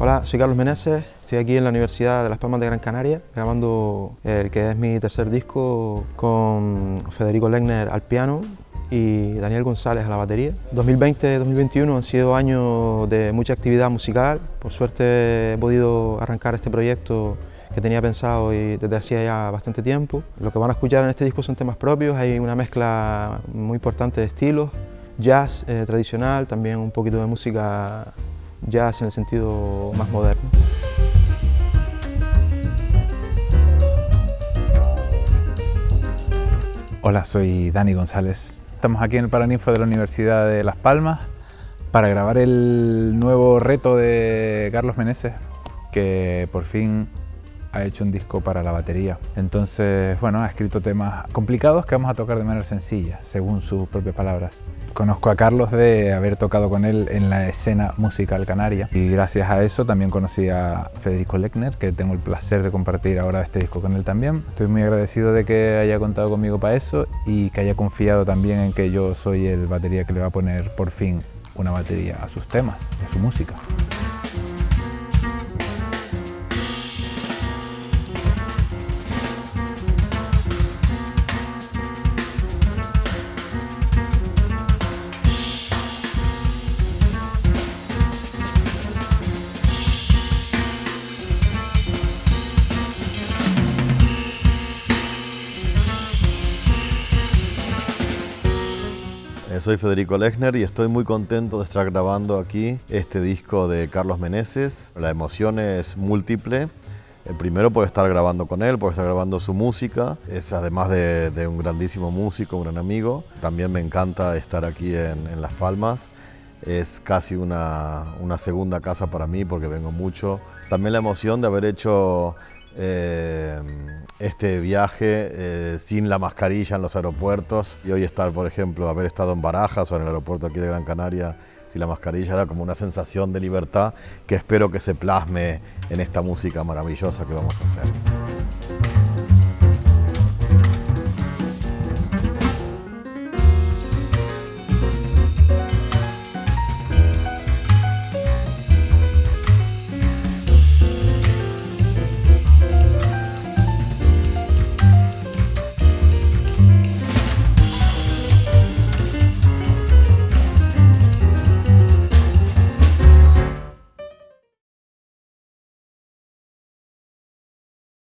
Hola, soy Carlos Meneses, estoy aquí en la Universidad de Las Palmas de Gran Canaria grabando el que es mi tercer disco con Federico Legner al piano y Daniel González a la batería. 2020-2021 han sido años de mucha actividad musical, por suerte he podido arrancar este proyecto que tenía pensado y desde hacía ya bastante tiempo. Lo que van a escuchar en este disco son temas propios, hay una mezcla muy importante de estilos, jazz eh, tradicional, también un poquito de música jazz en el sentido más moderno. Hola, soy Dani González. Estamos aquí en el Paraninfo de la Universidad de Las Palmas para grabar el nuevo reto de Carlos Meneses, que por fin ha hecho un disco para la batería. Entonces, bueno, ha escrito temas complicados que vamos a tocar de manera sencilla, según sus propias palabras. Conozco a Carlos de haber tocado con él en la escena musical canaria y gracias a eso también conocí a Federico Lechner, que tengo el placer de compartir ahora este disco con él también. Estoy muy agradecido de que haya contado conmigo para eso y que haya confiado también en que yo soy el batería que le va a poner por fin una batería a sus temas, a su música. Soy Federico Lechner y estoy muy contento de estar grabando aquí este disco de Carlos Meneses. La emoción es múltiple. El primero por estar grabando con él, por estar grabando su música. Es además de, un grandísimo músico, un gran amigo. También me encanta estar aquí en, Las Palmas. Es casi una segunda casa para mí porque vengo mucho. También la emoción de haber hecho eh, este viaje eh, sin la mascarilla en los aeropuertos y hoy estar, por ejemplo, haber estado en Barajas o en el aeropuerto aquí de Gran Canaria sin la mascarilla era como una sensación de libertad que espero que se plasme en esta música maravillosa que vamos a hacer.